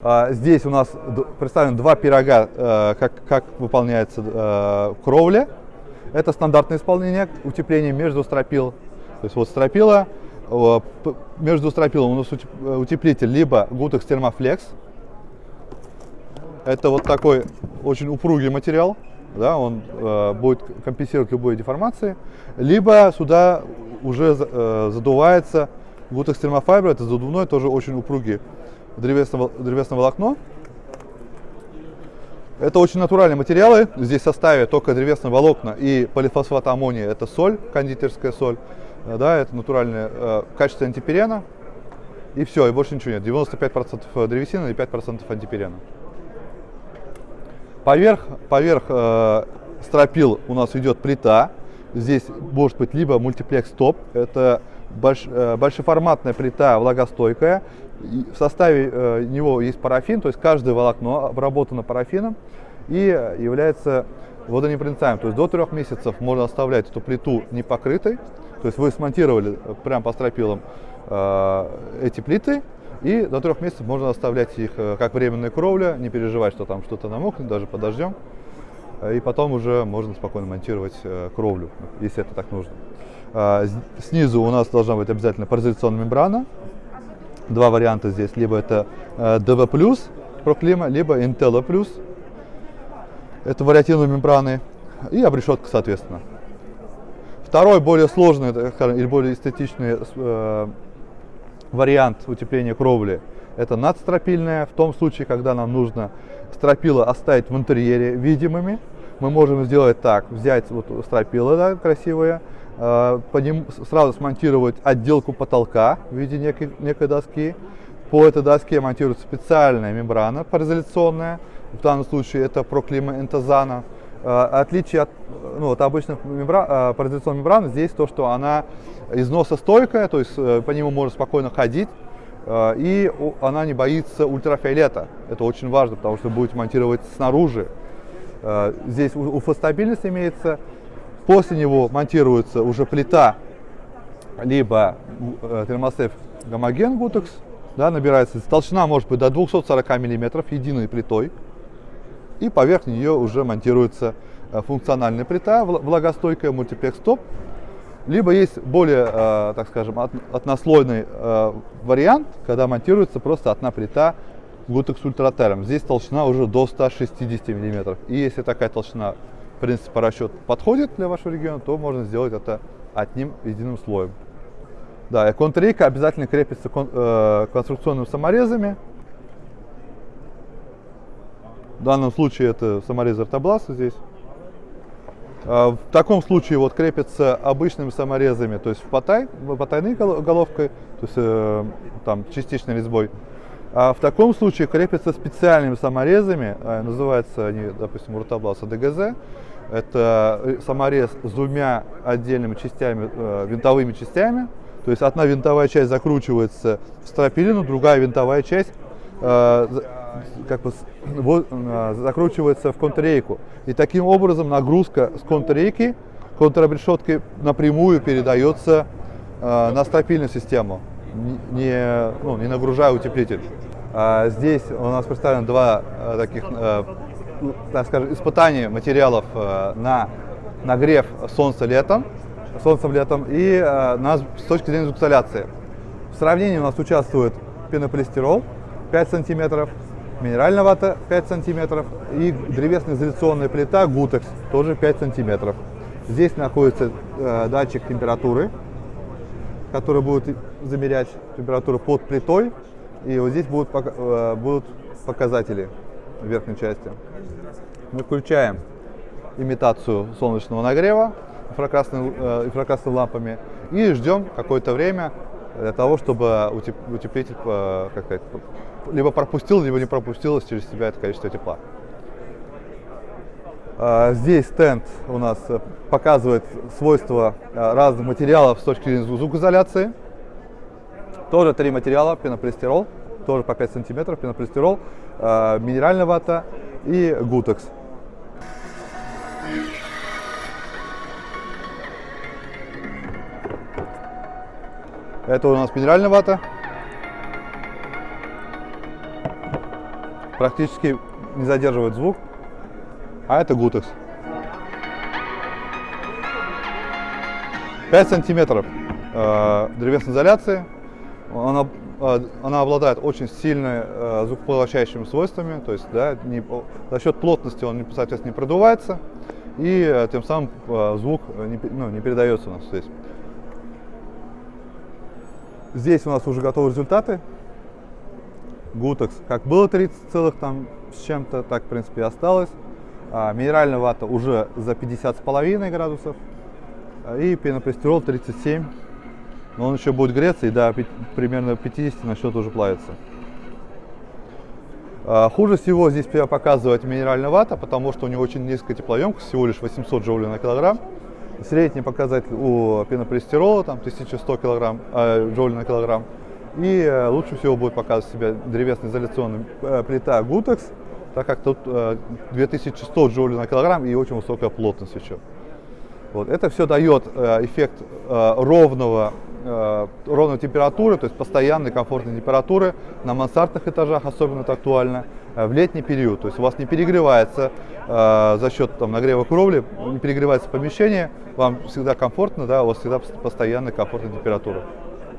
А, здесь у нас представлены два пирога, э, как, как выполняется э, кровля. Это стандартное исполнение утепления между стропил. То есть вот стропила, между стропилом у нас утеплитель либо Gutex Thermoflex. Это вот такой очень упругий материал, да, он э, будет компенсировать любые деформации. Либо сюда уже задувается Gutex Thermofiber, это задувной, тоже очень упругий древесное, древесное волокно. Это очень натуральные материалы. Здесь в составе только древесные волокна и полифосфат аммония. Это соль, кондитерская соль. Э, да, это натуральное э, качество антипирена. И все, и больше ничего нет. 95% древесины и 5% антипирена. Поверх, поверх э, стропил у нас идет плита. Здесь может быть либо мультиплекс топ, это больш, э, большеформатная плита влагостойкая, в составе э, него есть парафин, то есть каждое волокно обработано парафином и является водонепроницаемым. То есть до трех месяцев можно оставлять эту плиту непокрытой. То есть вы смонтировали прямо по стропилам э, эти плиты, и до трех месяцев можно оставлять их как временная кровля, не переживать, что там что-то намокнет, даже под дождем. И потом уже можно спокойно монтировать кровлю, если это так нужно. Э, снизу у нас должна быть обязательно паразитационная мембрана, два варианта здесь. Либо это э, DV+, проклима, либо Intello+. Это вариативные мембраны и обрешетка, соответственно. Второй, более сложный или более эстетичный э, вариант утепления кровли – это надстропильная. В том случае, когда нам нужно стропила оставить в интерьере видимыми, мы можем сделать так, взять вот стропила да, красивые, Э, по ним сразу смонтировать отделку потолка в виде некой, некой доски. По этой доске монтируется специальная мембрана пароизоляционная, в данном случае это проклима энтозана. Э, отличие от, ну, от обычных мембран, э, пароизоляционных мембран здесь то, что она износостойкая, то есть по нему можно спокойно ходить, и она не боится ультрафиолета. Это очень важно, потому что будете монтировать снаружи. Здесь УФ-стабильность имеется, После него монтируется уже плита, либо э, термостеф гомоген гутекс, да, набирается, толщина может быть до 240 мм единой плитой, и поверх нее уже монтируется э, функциональная плита, влагостойкая мультиплекс топ, либо есть более, э, так скажем, однослойный вариант, когда монтируется просто одна плита Gutex Ultraterm. Здесь толщина уже до 160 мм. И если такая толщина в принципе, по расчету подходит для вашего региона, то можно сделать это одним единым слоем. Да, и контррейка обязательно крепится кон, э, конструкционными саморезами. В данном случае это саморез артобласа здесь. А в таком случае вот крепится обычными саморезами, то есть в потай, потайной головкой, то есть э, там частичной резьбой. А в таком случае крепятся специальными саморезами, а, называются они, допустим, рутабласа ДГЗ. Это э, саморез с двумя отдельными частями, э, винтовыми частями. То есть одна винтовая часть закручивается в стропилину, другая винтовая часть э, как бы закручивается в контррейку. И таким образом нагрузка с контррейки, контрабрешетки напрямую передается на стропильную систему не, ну, не нагружая утеплитель. А здесь у нас представлено два а, таких, а, так скажем, испытания материалов а, на нагрев солнца летом, солнцем летом и а, на, с точки зрения звукоизоляции. В сравнении у нас участвует пенополистирол 5 сантиметров, минеральная вата 5 сантиметров и древесная изоляционная плита Гутекс тоже 5 сантиметров. Здесь находится э, датчик температуры, который будет замерять температуру под плитой. И вот здесь будут, э, будут показатели в верхней части. Мы включаем имитацию солнечного нагрева инфракрасными, э, инфракрасными лампами и ждем какое-то время для того, чтобы утеплитель э, как сказать, либо пропустил, либо не пропустил через себя это количество тепла. Здесь стенд у нас показывает свойства разных материалов с точки зрения звукоизоляции. Тоже три материала, пенополистирол, тоже по 5 сантиметров, пенополистирол, э, минеральная вата и гутекс. Это у нас минеральная вата. практически не задерживает звук, а это Gutex. 5 сантиметров э, древесной изоляции. Она, э, она обладает очень сильными э, звукопоглощающими свойствами, то есть да, не, за счет плотности он, соответственно, не продувается, и э, тем самым э, звук не, ну, не передается у нас здесь. Здесь у нас уже готовы результаты. Гутекс, как было 30 целых там с чем-то, так в принципе и осталось. А, минеральная вата уже за 50,5 градусов. А, и пенополистирол 37. Но он еще будет греться и до примерно 50 начнет уже плавиться. А, хуже всего здесь показывать минеральная вата, потому что у него очень низкая теплоемкость, всего лишь 800 джоулей на килограмм. Средний показатель у пенополистирола там 1100 килограмм, э, джоулей на килограмм. И э, лучше всего будет показывать себя древесно-изоляционная э, плита Gutex, так как тут э, 2100 джоулей на килограмм и очень высокая плотность еще. Вот. Это все дает э, эффект э, ровного, э, ровной температуры, то есть постоянной комфортной температуры на мансардных этажах, особенно это актуально, в летний период. То есть у вас не перегревается за счет там, нагрева кровли, не перегревается помещение, вам всегда комфортно, да, у вас всегда постоянная комфортная температура.